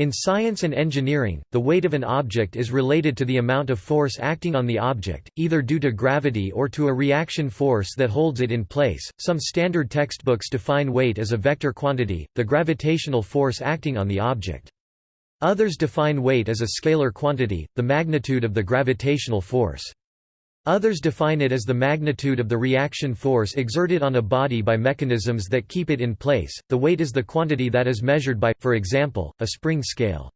In science and engineering, the weight of an object is related to the amount of force acting on the object, either due to gravity or to a reaction force that holds it in place. Some standard textbooks define weight as a vector quantity, the gravitational force acting on the object. Others define weight as a scalar quantity, the magnitude of the gravitational force. Others define it as the magnitude of the reaction force exerted on a body by mechanisms that keep it in place. The weight is the quantity that is measured by, for example, a spring scale.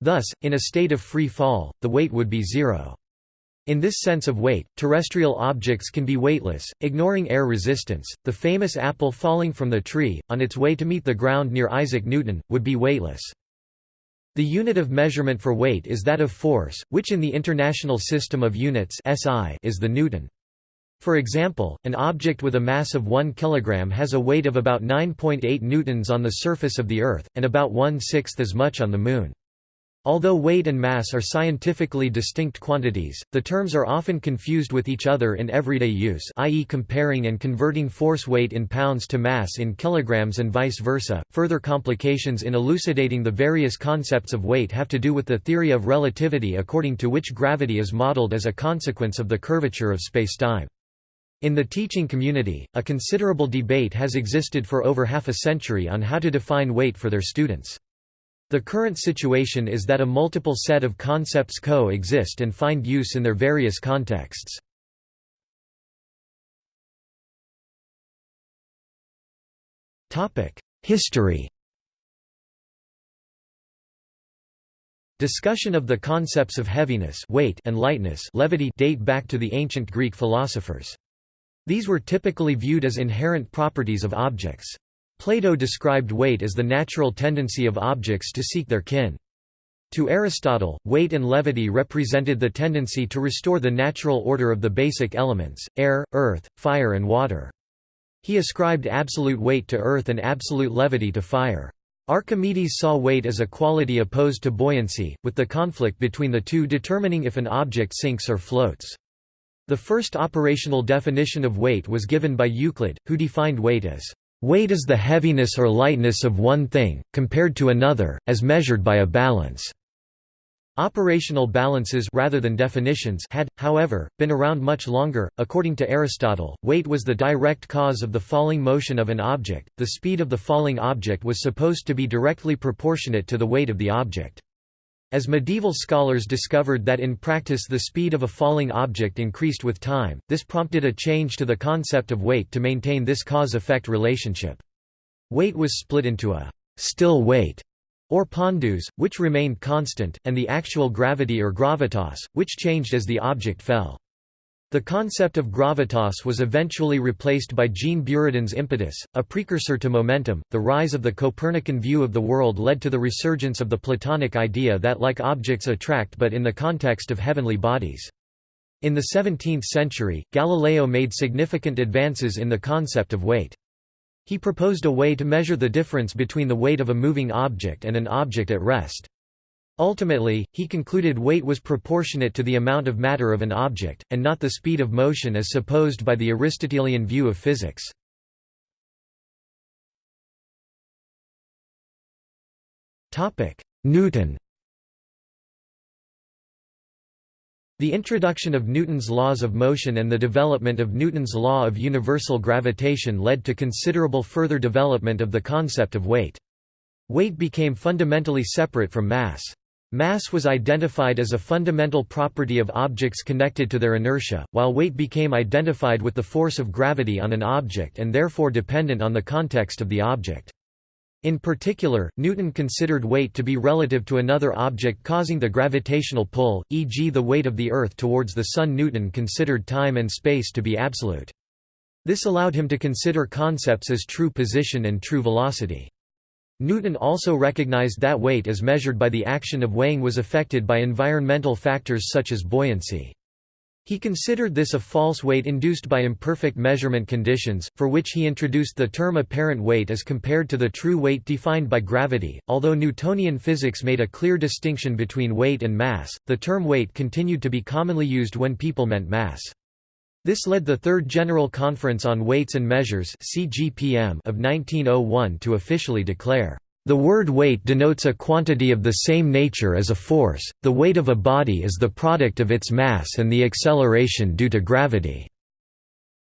Thus, in a state of free fall, the weight would be zero. In this sense of weight, terrestrial objects can be weightless, ignoring air resistance. The famous apple falling from the tree, on its way to meet the ground near Isaac Newton, would be weightless. The unit of measurement for weight is that of force, which in the International System of Units (SI) is the newton. For example, an object with a mass of 1 kg has a weight of about 9.8 newtons on the surface of the Earth, and about one-sixth as much on the Moon. Although weight and mass are scientifically distinct quantities, the terms are often confused with each other in everyday use i.e. comparing and converting force weight in pounds to mass in kilograms and vice versa. Further complications in elucidating the various concepts of weight have to do with the theory of relativity according to which gravity is modeled as a consequence of the curvature of spacetime. In the teaching community, a considerable debate has existed for over half a century on how to define weight for their students. The current situation is that a multiple set of concepts co-exist and find use in their various contexts. History Discussion of the concepts of heaviness weight and lightness levity date back to the ancient Greek philosophers. These were typically viewed as inherent properties of objects. Plato described weight as the natural tendency of objects to seek their kin. To Aristotle, weight and levity represented the tendency to restore the natural order of the basic elements, air, earth, fire and water. He ascribed absolute weight to earth and absolute levity to fire. Archimedes saw weight as a quality opposed to buoyancy, with the conflict between the two determining if an object sinks or floats. The first operational definition of weight was given by Euclid, who defined weight as Weight is the heaviness or lightness of one thing, compared to another, as measured by a balance. Operational balances rather than definitions had, however, been around much longer. According to Aristotle, weight was the direct cause of the falling motion of an object. The speed of the falling object was supposed to be directly proportionate to the weight of the object. As medieval scholars discovered that in practice the speed of a falling object increased with time, this prompted a change to the concept of weight to maintain this cause-effect relationship. Weight was split into a «still weight» or pondus, which remained constant, and the actual gravity or gravitas, which changed as the object fell. The concept of gravitas was eventually replaced by Jean Buridan's impetus, a precursor to momentum. The rise of the Copernican view of the world led to the resurgence of the Platonic idea that like objects attract but in the context of heavenly bodies. In the 17th century, Galileo made significant advances in the concept of weight. He proposed a way to measure the difference between the weight of a moving object and an object at rest. Ultimately, he concluded weight was proportionate to the amount of matter of an object, and not the speed of motion as supposed by the Aristotelian view of physics. Newton The introduction of Newton's laws of motion and the development of Newton's law of universal gravitation led to considerable further development of the concept of weight. Weight became fundamentally separate from mass. Mass was identified as a fundamental property of objects connected to their inertia, while weight became identified with the force of gravity on an object and therefore dependent on the context of the object. In particular, Newton considered weight to be relative to another object causing the gravitational pull, e.g. the weight of the Earth towards the Sun Newton considered time and space to be absolute. This allowed him to consider concepts as true position and true velocity. Newton also recognized that weight as measured by the action of weighing was affected by environmental factors such as buoyancy. He considered this a false weight induced by imperfect measurement conditions, for which he introduced the term apparent weight as compared to the true weight defined by gravity. Although Newtonian physics made a clear distinction between weight and mass, the term weight continued to be commonly used when people meant mass. This led the Third General Conference on Weights and Measures of 1901 to officially declare, The word weight denotes a quantity of the same nature as a force, the weight of a body is the product of its mass and the acceleration due to gravity,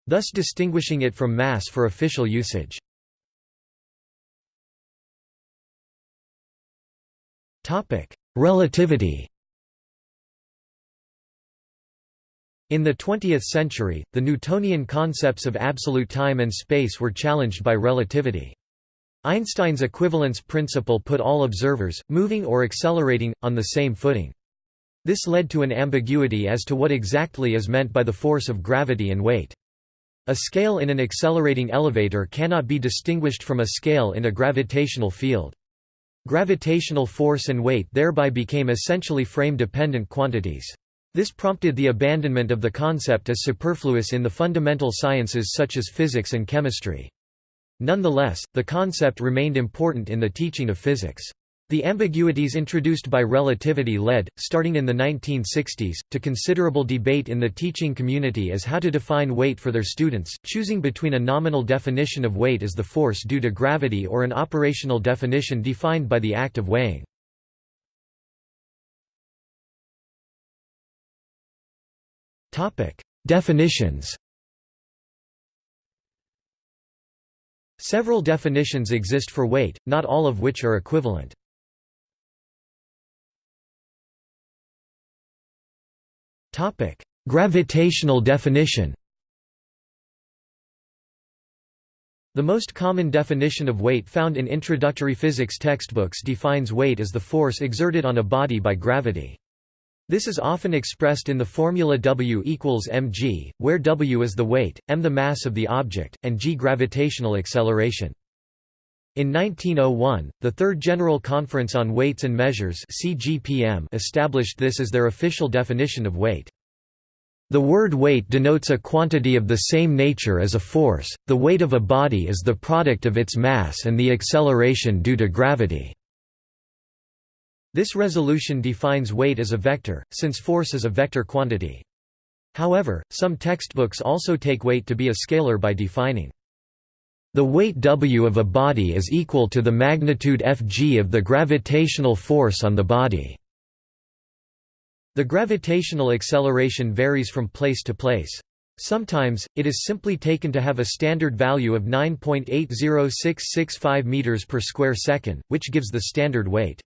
thus distinguishing it from mass for official usage. Relativity In the 20th century, the Newtonian concepts of absolute time and space were challenged by relativity. Einstein's equivalence principle put all observers, moving or accelerating, on the same footing. This led to an ambiguity as to what exactly is meant by the force of gravity and weight. A scale in an accelerating elevator cannot be distinguished from a scale in a gravitational field. Gravitational force and weight thereby became essentially frame-dependent quantities. This prompted the abandonment of the concept as superfluous in the fundamental sciences such as physics and chemistry. Nonetheless, the concept remained important in the teaching of physics. The ambiguities introduced by relativity led, starting in the 1960s, to considerable debate in the teaching community as how to define weight for their students, choosing between a nominal definition of weight as the force due to gravity or an operational definition defined by the act of weighing. Definitions Several definitions exist for weight, not all of which are equivalent. Topic: Gravitational definition The most common definition of weight found in introductory physics textbooks defines weight as the force exerted on a body by gravity. This is often expressed in the formula W equals mg, where W is the weight, m the mass of the object, and g gravitational acceleration. In 1901, the Third General Conference on Weights and Measures established this as their official definition of weight. The word weight denotes a quantity of the same nature as a force, the weight of a body is the product of its mass and the acceleration due to gravity. This resolution defines weight as a vector, since force is a vector quantity. However, some textbooks also take weight to be a scalar by defining the weight W of a body is equal to the magnitude Fg of the gravitational force on the body. The gravitational acceleration varies from place to place. Sometimes, it is simply taken to have a standard value of 9.80665 meters per square second, which gives the standard weight.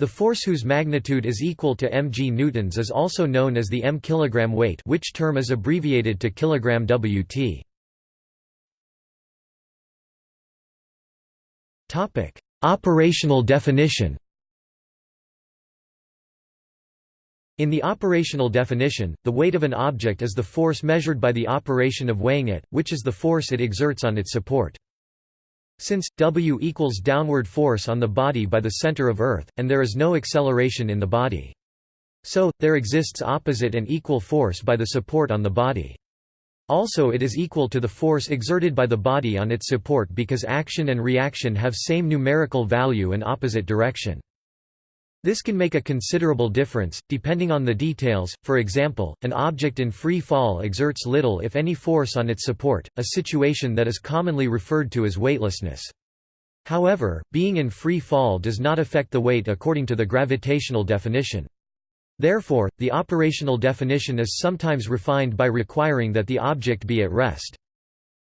The force whose magnitude is equal to mg newtons is also known as the m kilogram weight which term is abbreviated to kilogram Wt. Operational definition In the operational definition, the weight of an object is the force measured by the operation of weighing it, which is the force it exerts on its support. Since, W equals downward force on the body by the center of Earth, and there is no acceleration in the body. So, there exists opposite and equal force by the support on the body. Also it is equal to the force exerted by the body on its support because action and reaction have same numerical value and opposite direction. This can make a considerable difference, depending on the details, for example, an object in free fall exerts little if any force on its support, a situation that is commonly referred to as weightlessness. However, being in free fall does not affect the weight according to the gravitational definition. Therefore, the operational definition is sometimes refined by requiring that the object be at rest.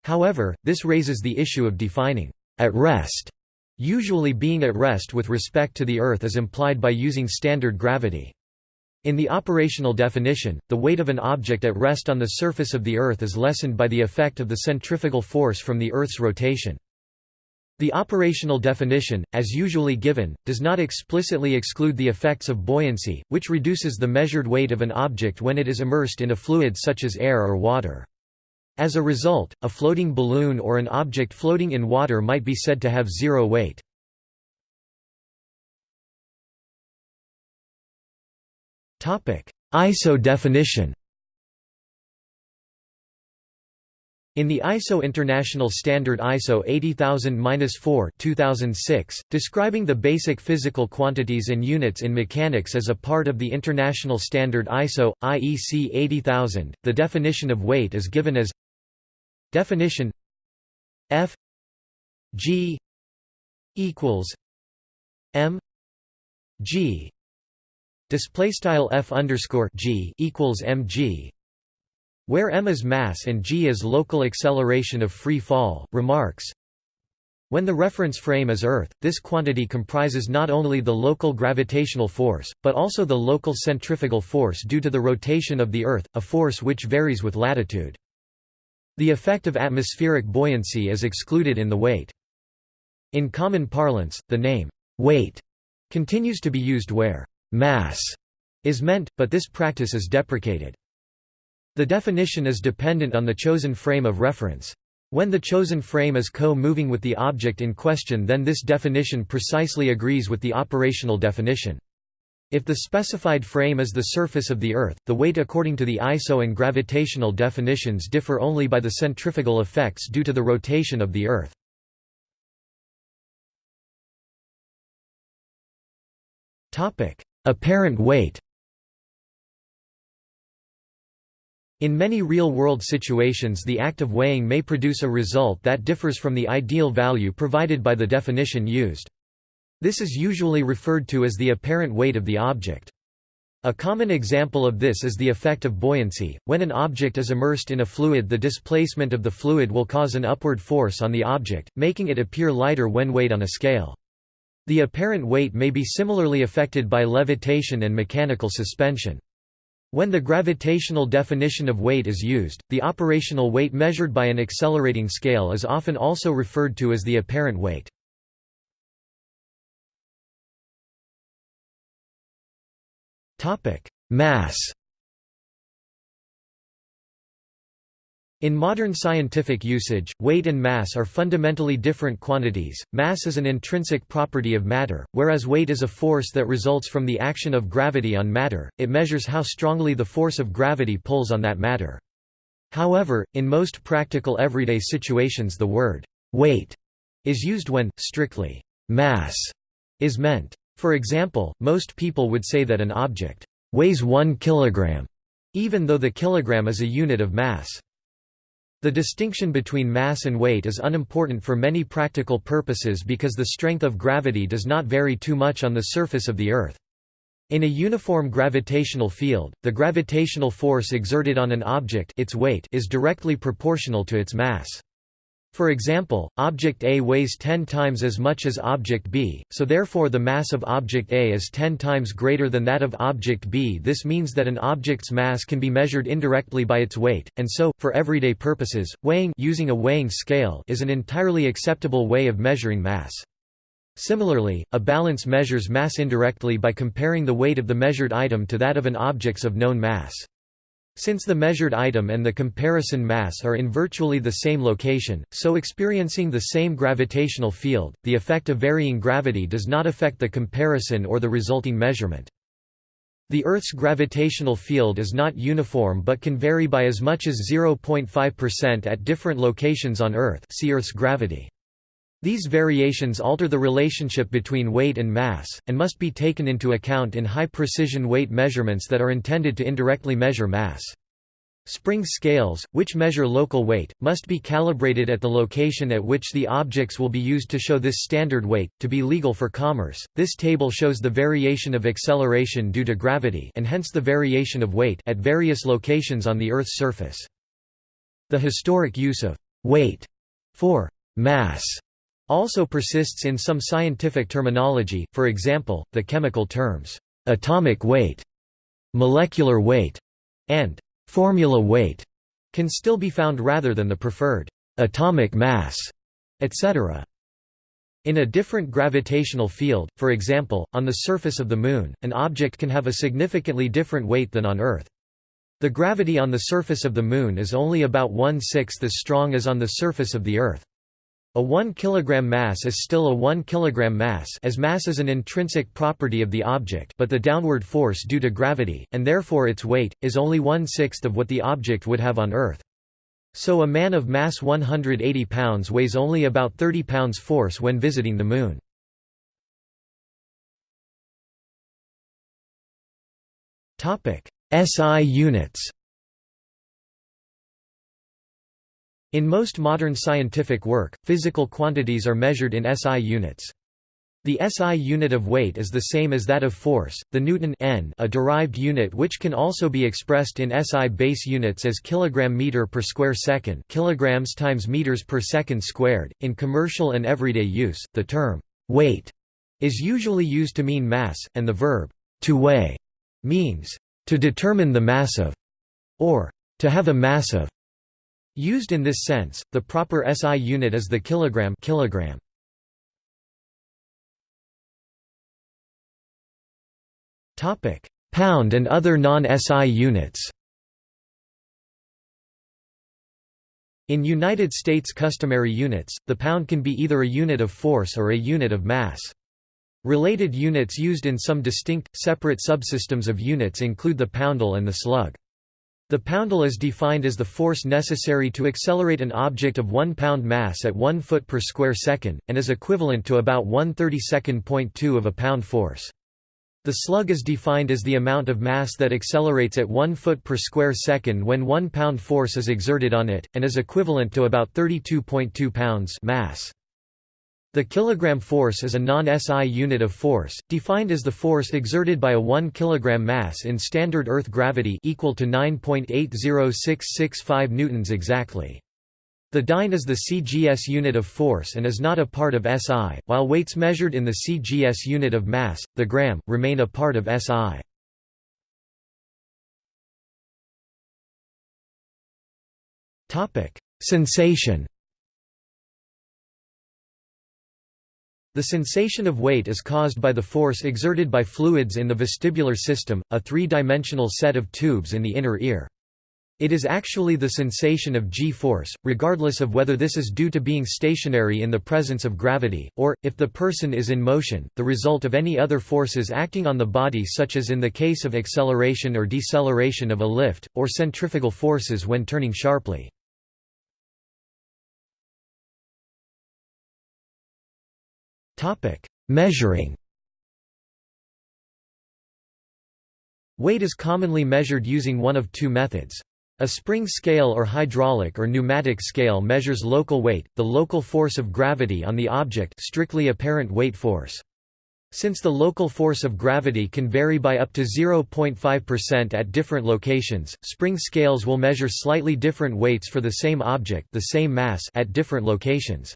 However, this raises the issue of defining at rest Usually being at rest with respect to the Earth is implied by using standard gravity. In the operational definition, the weight of an object at rest on the surface of the Earth is lessened by the effect of the centrifugal force from the Earth's rotation. The operational definition, as usually given, does not explicitly exclude the effects of buoyancy, which reduces the measured weight of an object when it is immersed in a fluid such as air or water. As a result, a floating balloon or an object floating in water might be said to have zero weight. ISO definition In the ISO International Standard ISO 80000-4 2006, describing the basic physical quantities and units in mechanics as a part of the international standard ISO, IEC 80000, the definition of weight is given as Definition F G equals m g display style f underscore g equals mg where m is mass and g is local acceleration of free fall remarks when the reference frame is Earth, this quantity comprises not only the local gravitational force, but also the local centrifugal force due to the rotation of the Earth, a force which varies with latitude. The effect of atmospheric buoyancy is excluded in the weight. In common parlance, the name, weight, continues to be used where mass is meant, but this practice is deprecated. The definition is dependent on the chosen frame of reference. When the chosen frame is co-moving with the object in question then this definition precisely agrees with the operational definition. If the specified frame is the surface of the Earth, the weight according to the ISO and gravitational definitions differ only by the centrifugal effects due to the rotation of the Earth. Apparent weight In many real-world situations the act of weighing may produce a result that differs from the ideal value provided by the definition used. This is usually referred to as the apparent weight of the object. A common example of this is the effect of buoyancy. When an object is immersed in a fluid the displacement of the fluid will cause an upward force on the object, making it appear lighter when weighed on a scale. The apparent weight may be similarly affected by levitation and mechanical suspension. When the gravitational definition of weight is used, the operational weight measured by an accelerating scale is often also referred to as the apparent weight. Mass In modern scientific usage, weight and mass are fundamentally different quantities. Mass is an intrinsic property of matter, whereas weight is a force that results from the action of gravity on matter, it measures how strongly the force of gravity pulls on that matter. However, in most practical everyday situations the word weight is used when, strictly, mass is meant. For example, most people would say that an object weighs 1 kilogram, even though the kilogram is a unit of mass. The distinction between mass and weight is unimportant for many practical purposes because the strength of gravity does not vary too much on the surface of the Earth. In a uniform gravitational field, the gravitational force exerted on an object its weight is directly proportional to its mass. For example, object A weighs 10 times as much as object B, so therefore the mass of object A is 10 times greater than that of object B. This means that an object's mass can be measured indirectly by its weight, and so, for everyday purposes, weighing using a weighing scale is an entirely acceptable way of measuring mass. Similarly, a balance measures mass indirectly by comparing the weight of the measured item to that of an object's of known mass. Since the measured item and the comparison mass are in virtually the same location, so experiencing the same gravitational field, the effect of varying gravity does not affect the comparison or the resulting measurement. The Earth's gravitational field is not uniform but can vary by as much as 0.5% at different locations on Earth see Earth's gravity. These variations alter the relationship between weight and mass, and must be taken into account in high-precision weight measurements that are intended to indirectly measure mass. Spring scales, which measure local weight, must be calibrated at the location at which the objects will be used to show this standard weight, to be legal for commerce. This table shows the variation of acceleration due to gravity and hence the variation of weight at various locations on the Earth's surface. The historic use of weight for mass also persists in some scientific terminology, for example, the chemical terms, atomic weight, molecular weight, and formula weight can still be found rather than the preferred atomic mass, etc. In a different gravitational field, for example, on the surface of the Moon, an object can have a significantly different weight than on Earth. The gravity on the surface of the Moon is only about one-sixth as strong as on the surface of the Earth. A 1 kg mass is still a 1 kg mass as mass is an intrinsic property of the object but the downward force due to gravity, and therefore its weight, is only one-sixth of what the object would have on Earth. So a man of mass 180 pounds weighs only about 30 pounds force when visiting the Moon. SI units In most modern scientific work, physical quantities are measured in SI units. The SI unit of weight is the same as that of force, the newton n a derived unit which can also be expressed in SI base units as kilogram meter per square second kilograms times meters per second squared. In commercial and everyday use, the term weight is usually used to mean mass, and the verb to weigh means to determine the mass of, or to have a mass of. Used in this sense, the proper SI unit is the kilogram kilogram. Topic: Pound and other non-SI units. In United States customary units, the pound can be either a unit of force or a unit of mass. Related units used in some distinct, separate subsystems of units include the poundal and the slug. The poundal is defined as the force necessary to accelerate an object of 1 pound mass at 1 foot per square second, and is equivalent to about 1 32nd.2 of a pound force. The slug is defined as the amount of mass that accelerates at 1 foot per square second when 1 pound force is exerted on it, and is equivalent to about 32.2 pounds mass. The kilogram force is a non-SI unit of force, defined as the force exerted by a 1 kg mass in standard Earth gravity equal to 9.80665 newtons exactly. The dyne is the CGS unit of force and is not a part of SI, while weights measured in the CGS unit of mass, the gram, remain a part of SI. Sensation The sensation of weight is caused by the force exerted by fluids in the vestibular system, a three-dimensional set of tubes in the inner ear. It is actually the sensation of g-force, regardless of whether this is due to being stationary in the presence of gravity, or, if the person is in motion, the result of any other forces acting on the body such as in the case of acceleration or deceleration of a lift, or centrifugal forces when turning sharply. Measuring Weight is commonly measured using one of two methods. A spring scale or hydraulic or pneumatic scale measures local weight, the local force of gravity on the object strictly apparent weight force. Since the local force of gravity can vary by up to 0.5% at different locations, spring scales will measure slightly different weights for the same object the same mass at different locations.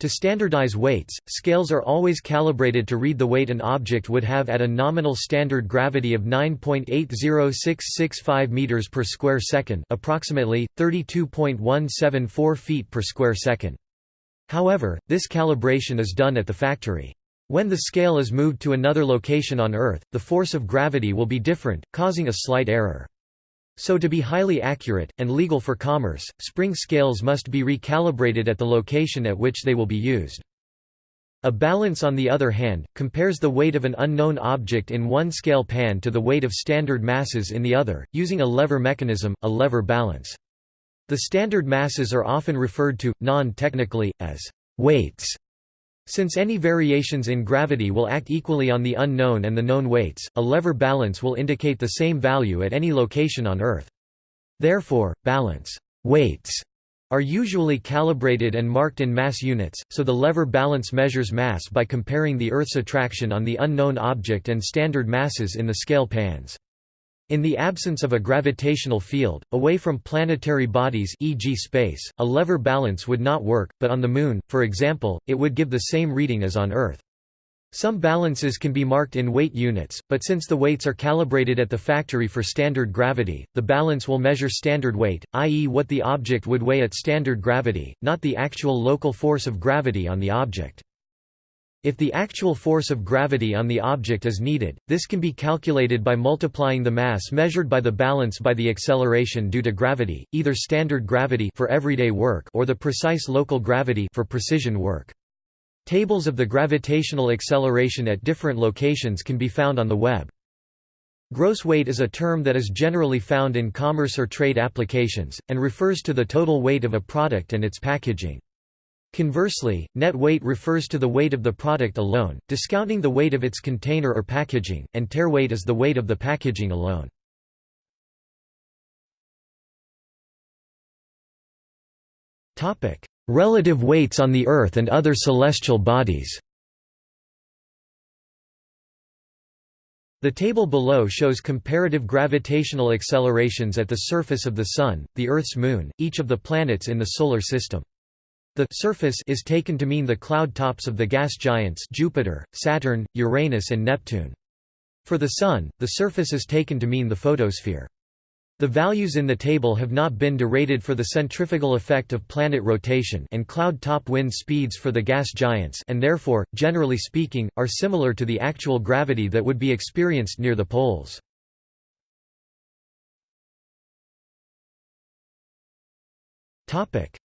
To standardize weights, scales are always calibrated to read the weight an object would have at a nominal standard gravity of 9.80665 meters per square second, approximately 32.174 feet per square second. However, this calibration is done at the factory. When the scale is moved to another location on Earth, the force of gravity will be different, causing a slight error. So to be highly accurate, and legal for commerce, spring scales must be recalibrated at the location at which they will be used. A balance on the other hand, compares the weight of an unknown object in one scale pan to the weight of standard masses in the other, using a lever mechanism, a lever balance. The standard masses are often referred to, non-technically, as weights. Since any variations in gravity will act equally on the unknown and the known weights, a lever balance will indicate the same value at any location on Earth. Therefore, balance weights are usually calibrated and marked in mass units, so the lever balance measures mass by comparing the Earth's attraction on the unknown object and standard masses in the scale pans. In the absence of a gravitational field, away from planetary bodies e.g. space, a lever balance would not work, but on the Moon, for example, it would give the same reading as on Earth. Some balances can be marked in weight units, but since the weights are calibrated at the factory for standard gravity, the balance will measure standard weight, i.e. what the object would weigh at standard gravity, not the actual local force of gravity on the object. If the actual force of gravity on the object is needed, this can be calculated by multiplying the mass measured by the balance by the acceleration due to gravity, either standard gravity for everyday work or the precise local gravity for precision work. Tables of the gravitational acceleration at different locations can be found on the web. Gross weight is a term that is generally found in commerce or trade applications, and refers to the total weight of a product and its packaging. Conversely, net weight refers to the weight of the product alone, discounting the weight of its container or packaging, and tare weight is the weight of the packaging alone. Relative weights on the Earth and other celestial bodies The table below shows comparative gravitational accelerations at the surface of the Sun, the Earth's moon, each of the planets in the Solar System. The surface is taken to mean the cloud tops of the gas giants Jupiter, Saturn, Uranus and Neptune. For the Sun, the surface is taken to mean the photosphere. The values in the table have not been derated for the centrifugal effect of planet rotation and cloud top wind speeds for the gas giants and therefore, generally speaking, are similar to the actual gravity that would be experienced near the poles.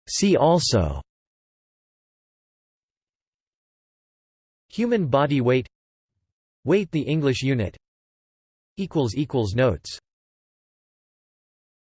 See also Human body weight Weight the English unit Notes